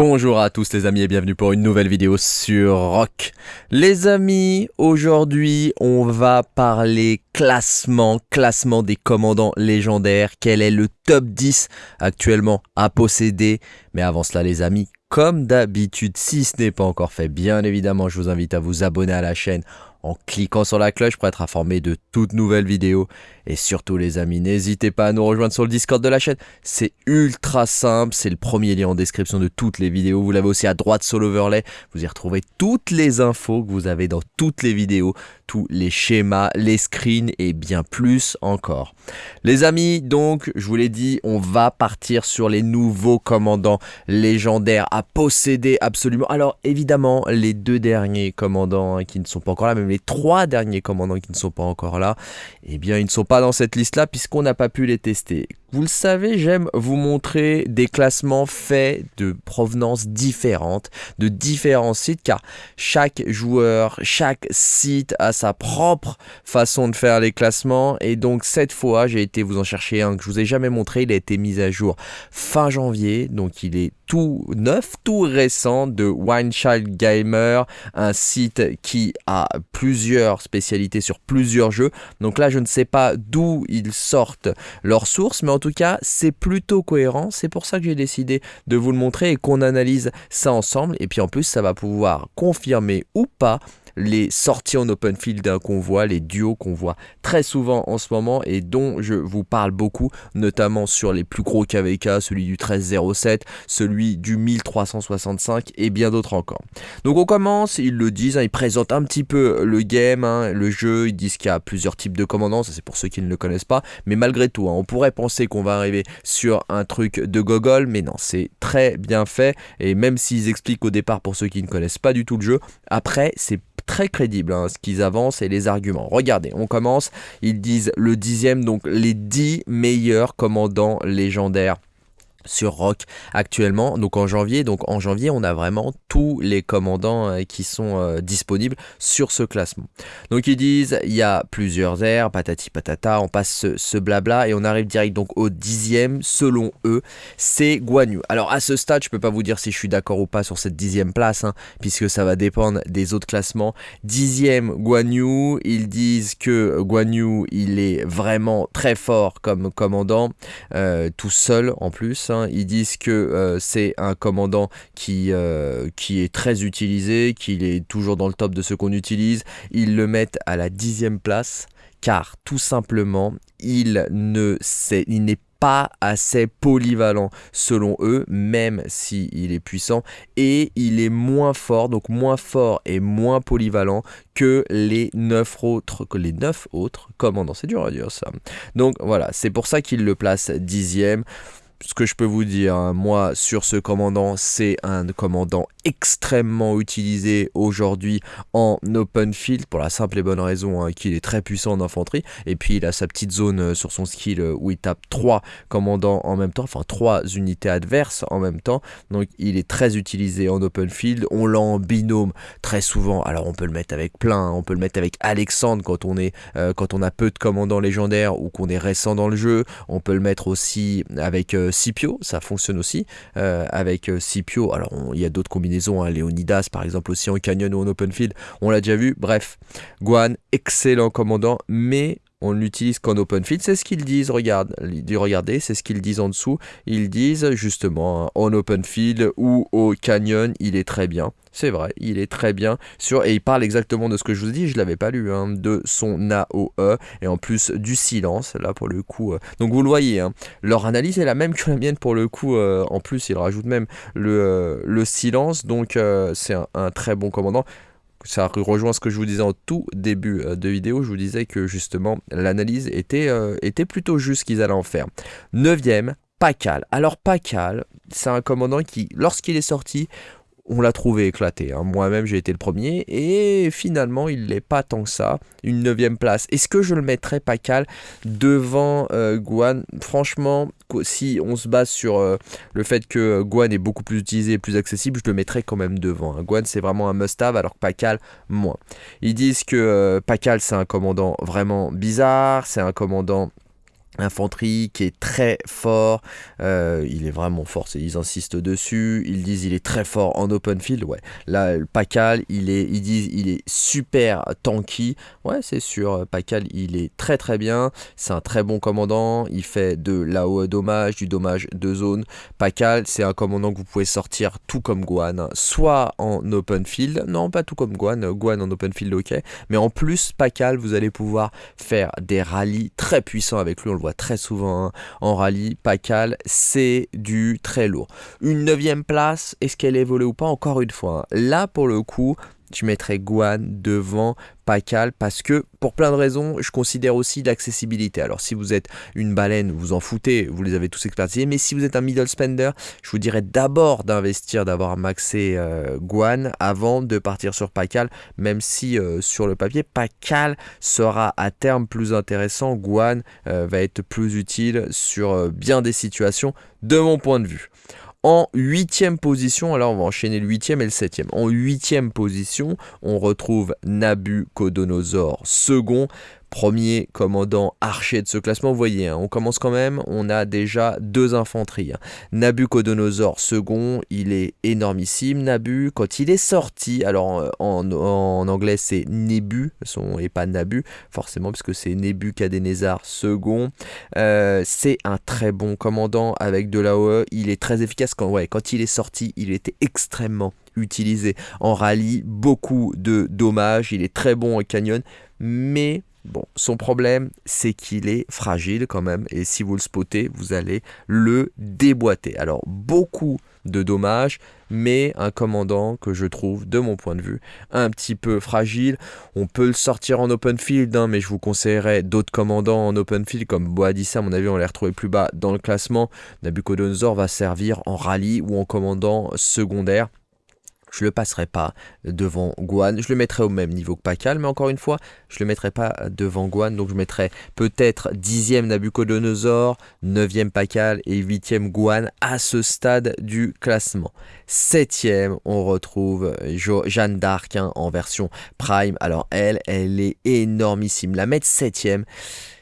Bonjour à tous les amis et bienvenue pour une nouvelle vidéo sur Rock. Les amis, aujourd'hui on va parler classement, classement des commandants légendaires. Quel est le top 10 actuellement à posséder? Mais avant cela les amis, comme d'habitude, si ce n'est pas encore fait, bien évidemment je vous invite à vous abonner à la chaîne en cliquant sur la cloche pour être informé de toutes nouvelles vidéos. Et surtout les amis, n'hésitez pas à nous rejoindre sur le Discord de la chaîne. C'est ultra simple, c'est le premier lien en description de toutes les vidéos. Vous l'avez aussi à droite sur l'overlay. Vous y retrouvez toutes les infos que vous avez dans toutes les vidéos, tous les schémas, les screens et bien plus encore. Les amis, donc, je vous l'ai dit, on va partir sur les nouveaux commandants légendaires à posséder absolument. Alors évidemment, les deux derniers commandants hein, qui ne sont pas encore là, même les trois derniers commandants qui ne sont pas encore là, eh bien ils ne sont pas dans cette liste-là puisqu'on n'a pas pu les tester. Vous le savez, j'aime vous montrer des classements faits de provenance différentes, de différents sites, car chaque joueur, chaque site a sa propre façon de faire les classements. Et donc cette fois, j'ai été vous en chercher un que je vous ai jamais montré. Il a été mis à jour fin janvier, donc il est tout neuf, tout récent de Winechild Gamer, un site qui a plusieurs spécialités sur plusieurs jeux. Donc là, je ne sais pas d'où ils sortent leurs sources, mais en tout cas, c'est plutôt cohérent. C'est pour ça que j'ai décidé de vous le montrer et qu'on analyse ça ensemble. Et puis en plus, ça va pouvoir confirmer ou pas les sorties en open field d'un convoi, les duos qu'on voit très souvent en ce moment et dont je vous parle beaucoup, notamment sur les plus gros KVK, celui du 1307, celui du 1365 et bien d'autres encore. Donc on commence, ils le disent, hein, ils présentent un petit peu le game, hein, le jeu, ils disent qu'il y a plusieurs types de commandants, c'est pour ceux qui ne le connaissent pas, mais malgré tout, hein, on pourrait penser qu'on va arriver sur un truc de gogol, mais non, c'est très bien fait, et même s'ils expliquent au départ pour ceux qui ne connaissent pas du tout le jeu, après c'est très crédible hein, ce qu'ils avancent et les arguments. Regardez, on commence, ils disent le dixième, donc les dix meilleurs commandants légendaires sur Rock actuellement, donc en janvier. Donc en janvier, on a vraiment tous les commandants euh, qui sont euh, disponibles sur ce classement. Donc ils disent, il y a plusieurs airs, patati patata, on passe ce, blabla et on arrive direct donc au dixième, selon eux, c'est Guan Yu. Alors à ce stade, je peux pas vous dire si je suis d'accord ou pas sur cette dixième place, hein, puisque ça va dépendre des autres classements. Dixième Guan Yu, ils disent que Guan Yu, il est vraiment très fort comme commandant, euh, tout seul en plus. Hein. Ils disent que euh, c'est un commandant qui, euh, qui est très utilisé, qu'il est toujours dans le top de ce qu'on utilise. Ils le mettent à la dixième place car tout simplement il ne n'est pas assez polyvalent selon eux, même s'il il est puissant, et il est moins fort, donc moins fort et moins polyvalent que les 9 autres, que les 9 autres commandants. C'est dur à dire ça. Donc voilà, c'est pour ça qu'il le place dixième ce que je peux vous dire, hein, moi, sur ce commandant, c'est un commandant extrêmement utilisé aujourd'hui en open field pour la simple et bonne raison hein, qu'il est très puissant en infanterie. Et puis, il a sa petite zone euh, sur son skill euh, où il tape trois commandants en même temps, enfin trois unités adverses en même temps. Donc, il est très utilisé en open field. On l'a en binôme très souvent. Alors, on peut le mettre avec plein, on peut le mettre avec Alexandre quand on, est, euh, quand on a peu de commandants légendaires ou qu'on est récent dans le jeu. On peut le mettre aussi avec Scipio, ça fonctionne aussi euh, avec euh, Scipio. Alors il y a d'autres combinaisons, hein, Léonidas par exemple aussi en canyon ou en open field, on l'a déjà vu. Bref, Guan, excellent commandant, mais on l'utilise qu'en open field, c'est ce qu'ils disent, regarde, regardez, c'est ce qu'ils disent en dessous, ils disent justement hein, en open field ou au canyon, il est très bien, c'est vrai, il est très bien. Sur, et il parle exactement de ce que je vous dit, je l'avais pas lu, hein, de son AOE, et en plus du silence, là pour le coup, euh. donc vous le voyez, hein, leur analyse est la même que la mienne pour le coup, euh, en plus ils rajoutent même euh, le silence, donc c'est un très bon commandant, ça rejoint ce que je vous disais en tout début euh, de vidéo, je vous disais que justement l'analyse était, euh, était plutôt juste qu'ils allaient en faire. Neuvième, Pacal. Alors Pacal, c'est un commandant qui, lorsqu'il est sorti, on l'a trouvé éclaté. Hein. Moi-même, j'ai été le premier. Et finalement, il n'est pas tant que ça. Une neuvième place. Est-ce que je le mettrais Pacal devant euh, Guan Franchement, si on se base sur euh, le fait que euh, Guan est beaucoup plus utilisé plus accessible, je le mettrais quand même devant. Hein. Guan, c'est vraiment un must-have, alors que Pacal, moins. Ils disent que Pacal, c'est un commandant vraiment bizarre. C'est un commandant infanterie qui est très fort, euh, il est vraiment fort, ils insistent dessus, ils disent il est très fort en open field, ouais, là Pacal, il est, ils disent il est super tanky, ouais c'est sûr, Pacal il est très très bien, c'est un très bon commandant, il fait de l'AOE dommage, du dommage de zone, Pacal c'est un commandant que vous pouvez sortir tout comme Guan, soit en open field, non pas tout comme Guan, Guan en open field ok, mais en plus Pacal vous allez pouvoir faire des rallyes très puissants avec lui, on le voit très souvent hein. en rallye. Pacal, c'est du très lourd. Une neuvième place, est-ce qu'elle est volée ou pas? Encore une fois, hein. là pour le coup, je mettrais Guan devant Pacal parce que pour plein de raisons, je considère aussi l'accessibilité. Alors si vous êtes une baleine, vous en foutez, vous les avez tous expertisés, mais si vous êtes un middle spender, je vous dirais d'abord d'investir, d'avoir maxé euh, Guan avant de partir sur Pacal, même si euh, sur le papier, Pacal sera à terme plus intéressant, Guan euh, va être plus utile sur bien des situations de mon point de vue. En huitième position, alors on va enchaîner le huitième et le septième. En huitième position, on retrouve Nabucodonosor second premier commandant archer de ce classement. Vous voyez, hein, on commence quand même, on a déjà deux infanteries. Hein. Nabucodonosor second, il est énormissime. Nabu, quand il est sorti, alors euh, en, anglais c'est Nebu, son, et pas Nabu, forcément, puisque c'est Nebuchadnezzar second. Euh, c'est un très bon commandant avec de l'AOE. Il est très efficace quand, ouais, quand il est sorti, il était extrêmement utilisé en rallye, beaucoup de dommages, il est très bon en canyon, mais Bon, son problème, c'est qu'il est fragile quand même, et si vous le spottez, vous allez le déboîter. Alors, beaucoup de dommages, mais un commandant que je trouve, de mon point de vue, un petit peu fragile. On peut le sortir en open field, hein, mais je vous conseillerais d'autres commandants en open field, comme Boadicea, à mon avis, on les retrouver plus bas dans le classement. Nabucodonosor va servir en rallye ou en commandant secondaire. Je le passerai pas devant Guan. Je le mettrai au même niveau que Pakal, mais encore une fois, je le mettrai pas devant Guan. Donc je mettrai peut-être 10e Nabucodonosor, 9e Pakal et 8e Guan à ce stade du classement. 7e, on retrouve Jeanne d'Arc hein, en version Prime. Alors elle, elle est énormissime. La mettre 7e,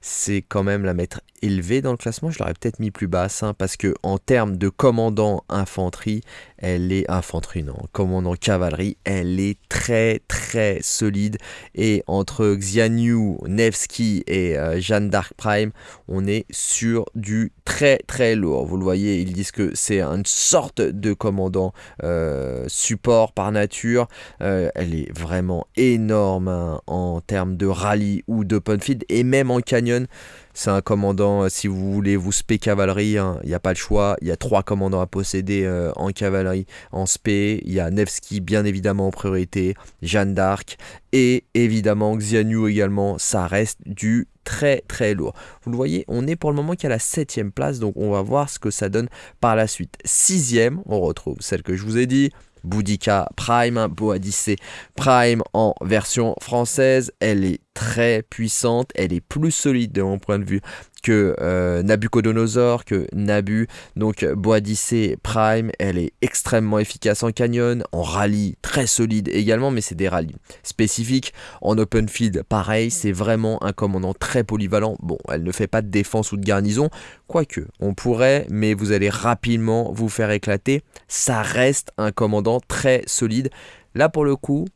c'est quand même la mettre élevée dans le classement. Je l'aurais peut-être mis plus basse hein, parce que en termes de commandant infanterie, elle est infanterie non, commandant cavalerie, elle est très très solide et entre Xianyu, Nevsky et euh, Jeanne d'Arc Prime, on est sur du très très lourd. Vous le voyez, ils disent que c'est une sorte de commandant euh, support par nature. Euh, elle est vraiment énorme hein, en termes de rallye ou d'open field et même en canyon. C'est un commandant, euh, si vous voulez vous spé cavalerie, hein, il n'y a pas le choix. Il y a trois commandants à posséder euh, en cavalerie, en spé. Il y a Nevsky, bien évidemment, en priorité. Jeanne d'Arc. Et évidemment, Xianyu également. Ça reste du très très lourd. Vous le voyez, on est pour le moment qu'à la septième place. Donc on va voir ce que ça donne par la suite. Sixième, on retrouve celle que je vous ai dit. Boudica Prime, Boadicée Prime en version française. Elle est très puissante, elle est plus solide de mon point de vue que euh, Nabucodonosor, que Nabu. Donc Boadicée Prime, elle est extrêmement efficace en canyon, en rallye très solide également, mais c'est des rallyes spécifiques. En open field, pareil, c'est vraiment un commandant très polyvalent. Bon, elle ne fait pas de défense ou de garnison, quoique on pourrait, mais vous allez rapidement vous faire éclater. Ça reste un commandant très solide. Là pour le coup,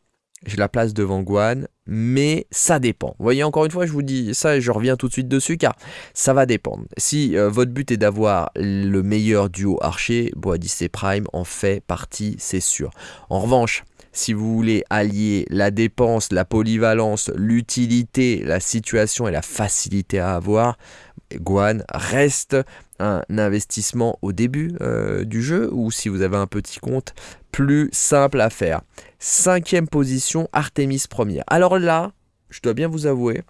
je la place devant Guan, mais ça dépend. Vous voyez, encore une fois, je vous dis ça et je reviens tout de suite dessus car ça va dépendre. Si euh, votre but est d'avoir le meilleur duo archer, Boadicée Prime en fait partie, c'est sûr. En revanche, si vous voulez allier la dépense, la polyvalence, l'utilité, la situation et la facilité à avoir, Guan reste un investissement au début euh, du jeu ou si vous avez un petit compte, plus simple à faire. Cinquième position, Artemis première. Alors là, je dois bien vous avouer,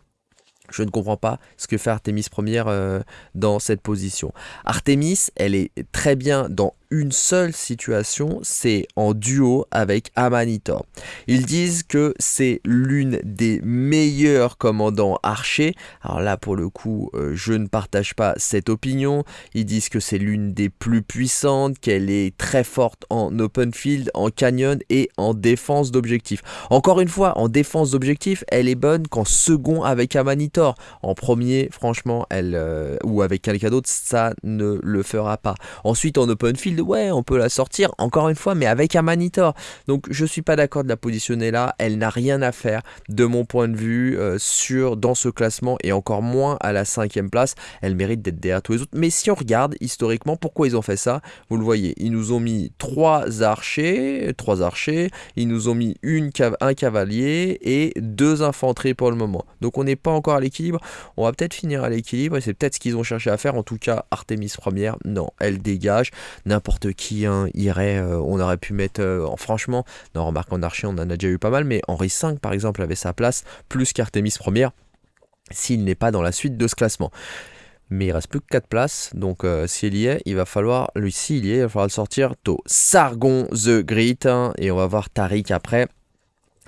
je ne comprends pas ce que fait Artemis première euh, dans cette position. Artemis, elle est très bien dans une seule situation, c'est en duo avec Amanitor. Ils disent que c'est l'une des meilleurs commandants archers. Alors là, pour le coup, euh, je ne partage pas cette opinion. Ils disent que c'est l'une des plus puissantes, qu'elle est très forte en open field, en canyon et en défense d'objectifs. Encore une fois, en défense d'objectifs, elle est bonne qu'en second avec Amanitor. En premier, franchement, elle euh, ou avec quelqu'un d'autre, ça ne le fera pas. Ensuite, en open field, ouais, on peut la sortir, encore une fois, mais avec un Manitor. Donc, je suis pas d'accord de la positionner là. Elle n'a rien à faire, de mon point de vue, euh, sur, dans ce classement, et encore moins à la cinquième place. Elle mérite d'être derrière tous les autres. Mais si on regarde historiquement, pourquoi ils ont fait ça? Vous le voyez, ils nous ont mis trois archers, trois archers, ils nous ont mis une un cavalier et deux infanteries pour le moment. Donc, on n'est pas encore à l'équilibre. On va peut-être finir à l'équilibre, c'est peut-être ce qu'ils ont cherché à faire. En tout cas, Artemis première, non, elle dégage. N'importe qui hein, irait, euh, on aurait pu mettre, euh, en franchement, non, remarque en archer, on en a déjà eu pas mal, mais Henri V, par exemple, avait sa place, plus qu'Artemis première, s'il n'est pas dans la suite de ce classement. Mais il reste plus que 4 places, donc euh, s'il y est, il va falloir, lui s'il y est, il va falloir le sortir tôt. Sargon The Great, hein, et on va voir Tariq après.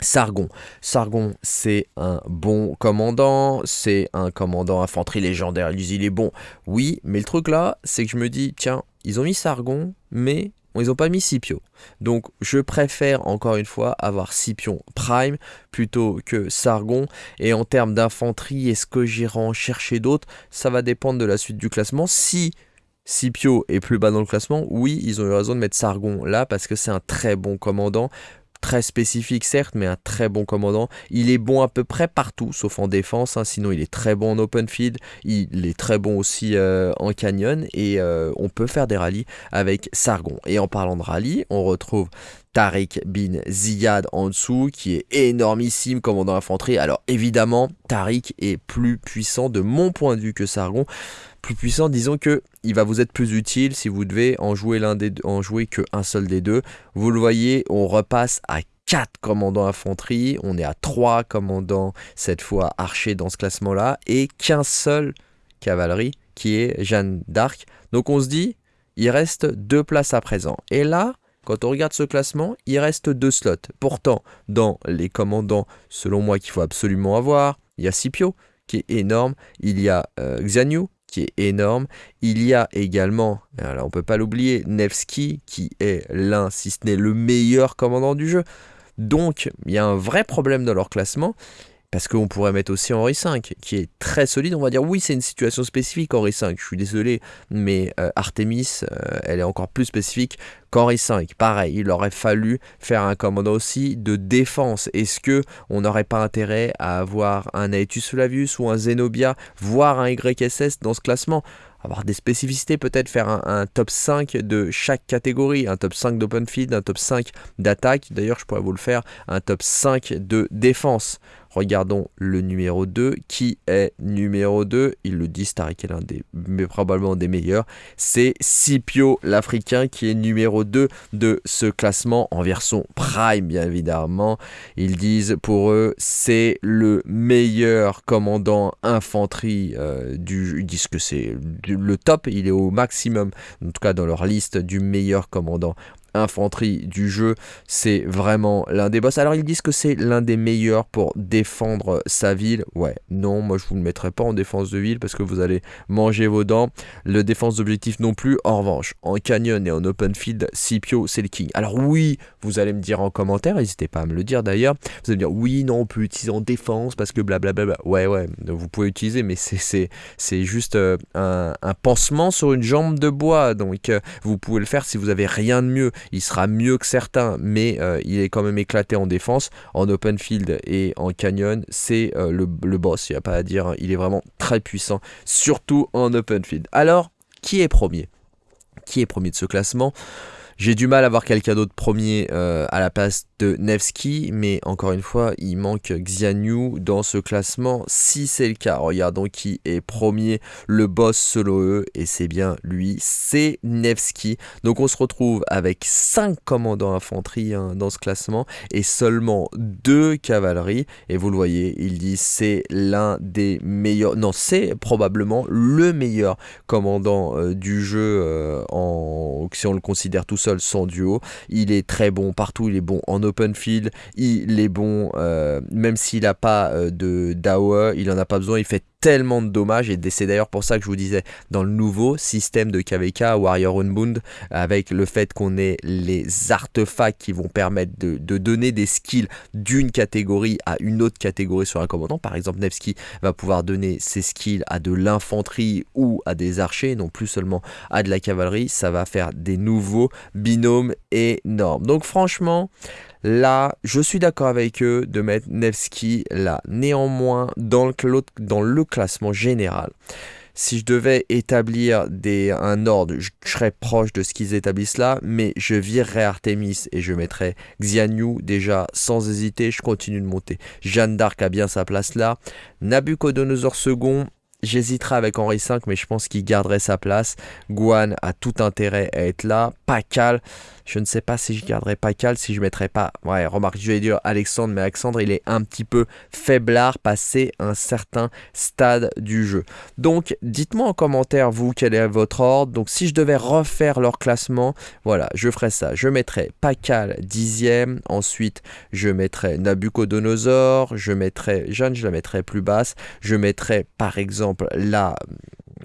Sargon. Sargon, c'est un bon commandant, c'est un commandant infanterie légendaire, il est bon. Oui, mais le truc là, c'est que je me dis, tiens, ils ont mis Sargon, mais ils n'ont pas mis Scipio. Donc je préfère encore une fois avoir Scipion Prime plutôt que Sargon. Et en termes d'infanterie, est-ce que j'irai en chercher d'autres? Ça va dépendre de la suite du classement. Si Scipio est plus bas dans le classement, oui, ils ont eu raison de mettre Sargon là parce que c'est un très bon commandant très spécifique certes, mais un très bon commandant. Il est bon à peu près partout, sauf en défense, hein. sinon il est très bon en open field, il est très bon aussi euh, en canyon, et euh, on peut faire des rallyes avec Sargon. Et en parlant de rallye, on retrouve Tariq bin Ziyad en dessous, qui est énormissime commandant infanterie. Alors évidemment, Tariq est plus puissant de mon point de vue que Sargon plus puissant, disons que il va vous être plus utile si vous devez en jouer l'un des en jouer qu'un seul des deux. Vous le voyez, on repasse à 4 commandants infanterie, on est à 3 commandants cette fois archers dans ce classement-là et qu'un seul cavalerie qui est Jeanne d'Arc. Donc on se dit, il reste deux places à présent. Et là, quand on regarde ce classement, il reste deux slots. Pourtant, dans les commandants, selon moi, qu'il faut absolument avoir, il y a Scipio, qui est énorme, il y a euh, qui est énorme. Il y a également, alors on peut pas l'oublier, Nevsky, qui est l'un, si ce n'est le meilleur commandant du jeu. Donc, il y a un vrai problème dans leur classement. Parce qu'on pourrait mettre aussi Henri V, qui est très solide. On va dire, oui, c'est une situation spécifique, Henri V. Je suis désolé, mais euh, Artemis, euh, elle est encore plus spécifique qu'Henri V. Pareil, il aurait fallu faire un commandant aussi de défense. Est-ce que on n'aurait pas intérêt à avoir un Aetus Flavius ou un Zenobia, voire un YSS dans ce classement? Avoir des spécificités, peut-être faire un, un, top 5 de chaque catégorie, un top 5 d'open field, un top 5 d'attaque, d'ailleurs je pourrais vous le faire, un top 5 de défense. Regardons le numéro 2. Qui est numéro 2 Ils le disent, Tariq est l'un des, mais probablement des meilleurs. C'est Scipio, l'Africain, qui est numéro 2 de ce classement en version Prime, bien évidemment. Ils disent pour eux, c'est le meilleur commandant infanterie euh, du. Ils disent que c'est le top, il est au maximum, en tout cas dans leur liste du meilleur commandant infanterie du jeu, c'est vraiment l'un des boss. Alors ils disent que c'est l'un des meilleurs pour défendre sa ville. Ouais, non, moi je vous le mettrai pas en défense de ville parce que vous allez manger vos dents. Le défense d'objectif non plus. En revanche, en canyon et en open field, Scipio c'est le king. Alors oui, vous allez me dire en commentaire, n'hésitez pas à me le dire d'ailleurs. Vous allez me dire oui, non, on peut utiliser en défense parce que blablabla. Ouais, ouais, vous pouvez utiliser, mais c'est juste euh, un, un, pansement sur une jambe de bois. Donc euh, vous pouvez le faire si vous avez rien de mieux il sera mieux que certains, mais euh, il est quand même éclaté en défense. En open field et en canyon, c'est euh, le, boss, il n'y a pas à dire, hein. il est vraiment très puissant, surtout en open field. Alors, qui est premier? Qui est premier de ce classement? J'ai du mal à voir quelqu'un d'autre premier euh, à la place de Nevsky, mais encore une fois, il manque Xianyu dans ce classement. Si c'est le cas, regardons qui est premier, le boss solo E, et c'est bien lui, c'est Nevsky. Donc on se retrouve avec 5 commandants infanterie hein, dans ce classement et seulement 2 cavaleries. Et vous le voyez, il dit c'est l'un des meilleurs, non c'est probablement le meilleur commandant euh, du jeu euh, en, si on le considère tout seul sans duo. Il est très bon partout, il est bon en open field, il est bon euh, même s'il n'a pas de DAO, il en a pas besoin, il fait tellement de dommages et c'est d'ailleurs pour ça que je vous disais dans le nouveau système de KVK Warrior Unbound avec le fait qu'on ait les artefacts qui vont permettre de, donner des skills d'une catégorie à une autre catégorie sur un commandant. Par exemple Nevsky va pouvoir donner ses skills à de l'infanterie ou à des archers non plus seulement à de la cavalerie. Ça va faire des nouveaux binômes énormes. Donc franchement Là, je suis d'accord avec eux de mettre Nevsky là. Néanmoins, dans le, classement général, si je devais établir un ordre, je, serais proche de ce qu'ils établissent là, mais je virerais Artemis et je mettrais Xianyu déjà sans hésiter, je continue de monter. Jeanne d'Arc a bien sa place là. Nabucodonosor II, J'hésiterai avec Henri V, mais je pense qu'il garderait sa place. Guan a tout intérêt à être là. Pacal, je ne sais pas si je garderais Pacal, si je mettrais pas... Ouais, remarque, je vais dire Alexandre, mais Alexandre, il est un petit peu faiblard passé un certain stade du jeu. Donc, dites-moi en commentaire, vous, quel est votre ordre. Donc, si je devais refaire leur classement, voilà, je ferais ça. Je mettrais Pacal dixième. Ensuite, je mettrais Nabucodonosor. Je mettrais... Jeanne, je la mettrais plus basse. Je mettrais, par exemple, là...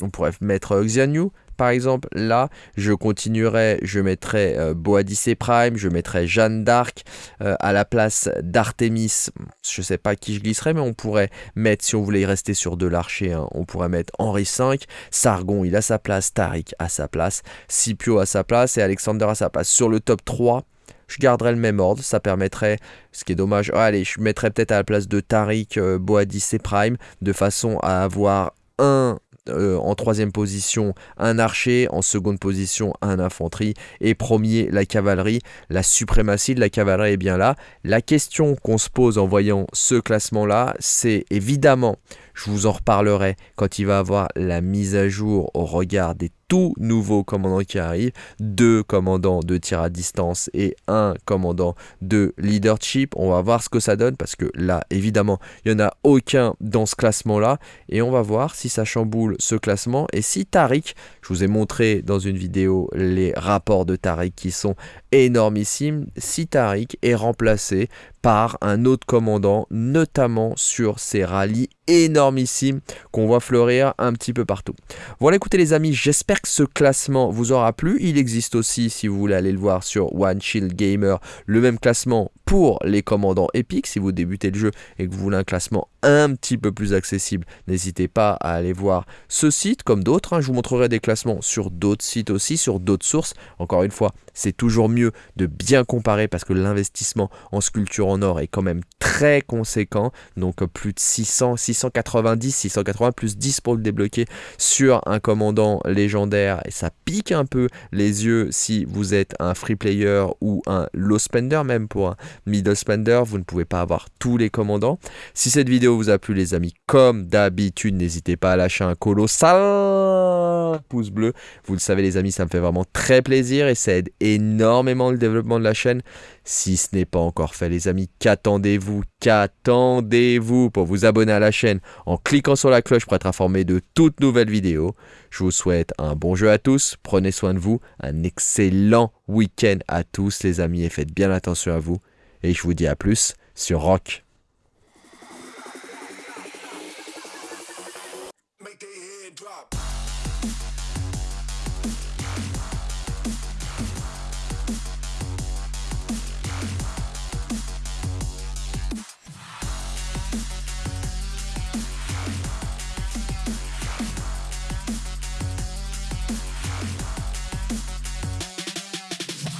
On pourrait mettre Xianyu, par exemple, là, je continuerai, je mettrai euh, Boadice Prime, je mettrai Jeanne d'Arc euh, à la place d'Artemis. Je sais pas qui je glisserai, mais on pourrait mettre, si on voulait y rester sur de l'archer, hein, on pourrait mettre Henri V, Sargon, il a sa place, Tariq a sa place, Scipio a sa place et Alexander a sa place. Sur le top 3, je garderai le même ordre, ça permettrait, ce qui est dommage, allez, je mettrais peut-être à la place de Tariq, euh, Boadice Prime, de façon à avoir un euh, en troisième position un archer, en seconde position un infanterie et premier la cavalerie. La suprématie de la cavalerie est bien là. La question qu'on se pose en voyant ce classement là, c'est évidemment je vous en reparlerai quand il va avoir la mise à jour au regard des tout nouveaux commandants qui arrivent. Deux commandants de tir à distance et un commandant de leadership. On va voir ce que ça donne parce que là, évidemment, il n'y en a aucun dans ce classement-là. Et on va voir si ça chamboule ce classement. Et si Tariq, je vous ai montré dans une vidéo les rapports de Tariq qui sont énormissimes, si Tariq est remplacé par un autre commandant, notamment sur ces rallyes énormissimes qu'on voit fleurir un petit peu partout. Voilà écoutez les amis, j'espère que ce classement vous aura plu. Il existe aussi, si vous voulez aller le voir sur One Shield Gamer, le même classement pour les commandants épiques. Si vous débutez le jeu et que vous voulez un classement un petit peu plus accessible, n'hésitez pas à aller voir ce site comme d'autres. Hein. Je vous montrerai des classements sur d'autres sites aussi, sur d'autres sources. Encore une fois, c'est toujours mieux de bien comparer parce que l'investissement en sculpture en or est quand même très conséquent. Donc plus de 600, 690, 680 plus 10 pour le débloquer sur un commandant légendaire. Et ça pique un peu les yeux si vous êtes un free player ou un low spender même pour un middle spender. Vous ne pouvez pas avoir tous les commandants. Si cette vidéo vous a plu les amis, comme d'habitude, n'hésitez pas à lâcher un colossal pouce bleu. Vous le savez les amis, ça me fait vraiment très plaisir et ça aide énormément le développement de la chaîne. Si ce n'est pas encore fait les amis, qu'attendez-vous? Qu'attendez-vous? Pour vous abonner à la chaîne en cliquant sur la cloche pour être informé de toutes nouvelles vidéos Je vous souhaite un bon jeu à tous, prenez soin de vous, un excellent week-end à tous les amis et faites bien attention à vous. Et je vous dis à plus sur Rock.